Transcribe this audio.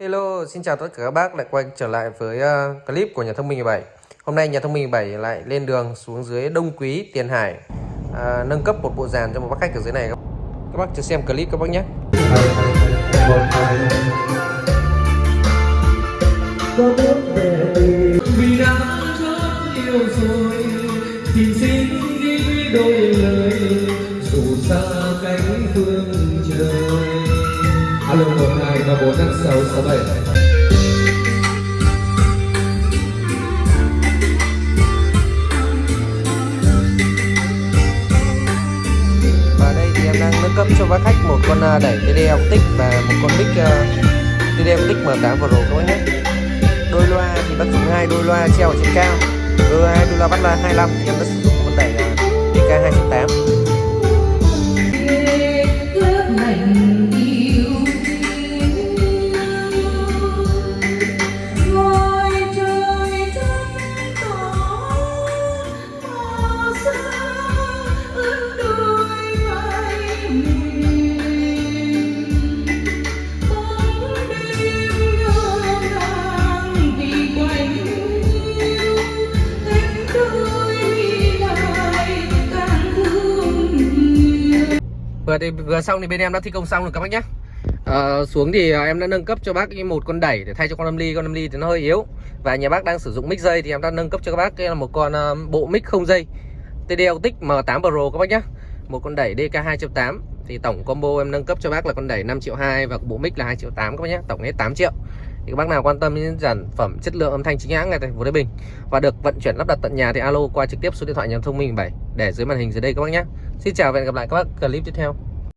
Hello, xin chào tất cả các bác lại quay trở lại với uh, clip của nhà thông minh 17 Hôm nay nhà thông minh 17 lại lên đường xuống dưới Đông Quý, Tiền Hải. Uh, Nâng cấp một bộ dàn cho một bác khách ở dưới này. Các, các bác chờ xem clip các bác nhé. Vì đã yêu rồi thì xin đi đôi lời dù xa cánh phương trời alo một hai ba bốn năm sáu sáu bảy. Và đây thì em đang nâng cấp cho bác khách một con à, đẩy TD tích và một con mic à, uh, tích Optic M8 Pro các nhé. Đôi loa thì bác dùng hai đôi loa treo ở trên cao. Đôi hai đôi loa bắt là 25 em đã sử dụng con đẩy uh, DK 2 vừa thì vừa xong thì bên em đã thi công xong rồi các bác nhé à, ờ, xuống thì ờ, em đã nâng cấp cho bác một con đẩy để thay cho con âm ly. Con âm ly thì nó hơi yếu và nhà bác đang sử dụng mic dây thì em đã nâng cấp cho các bác. Cái là một con ờ, bộ mic không dây TD Autic M8 Pro các bác nhé một con đẩy DK 2.8 thì tổng combo em nâng cấp cho bác là con đẩy 5 triệu 2 và bộ mic là 2 triệu 8 các bác nhé tổng hết 8 triệu. Thì các bác nào quan tâm đến sản phẩm chất lượng âm thanh chính hãng này tại thành phố Thái Bình. Và được vận chuyển lắp đặt tận nhà thì alo qua trực tiếp số điện thoại nhà thông minh 7 để dưới màn hình dưới đây các bác nhé Xin chào và hẹn gặp lại các bác clip tiếp theo.